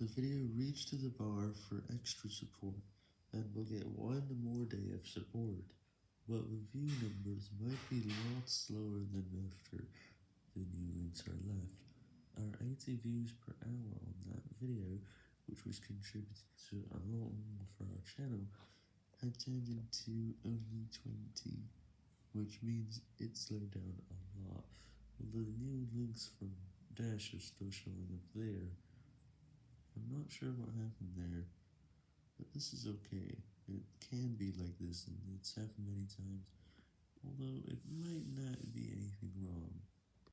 The video reached to the bar for extra support, and will get one more day of support, but the view numbers might be a lot slower than after the new links are left. Our 80 views per hour on that video, which was contributed to a lot more for our channel, had turned into only 20, which means it slowed down a lot, although the new links from Dash are still showing up there. Sure what happened there, but this is okay, it can be like this and it's happened many times, although it might not be anything.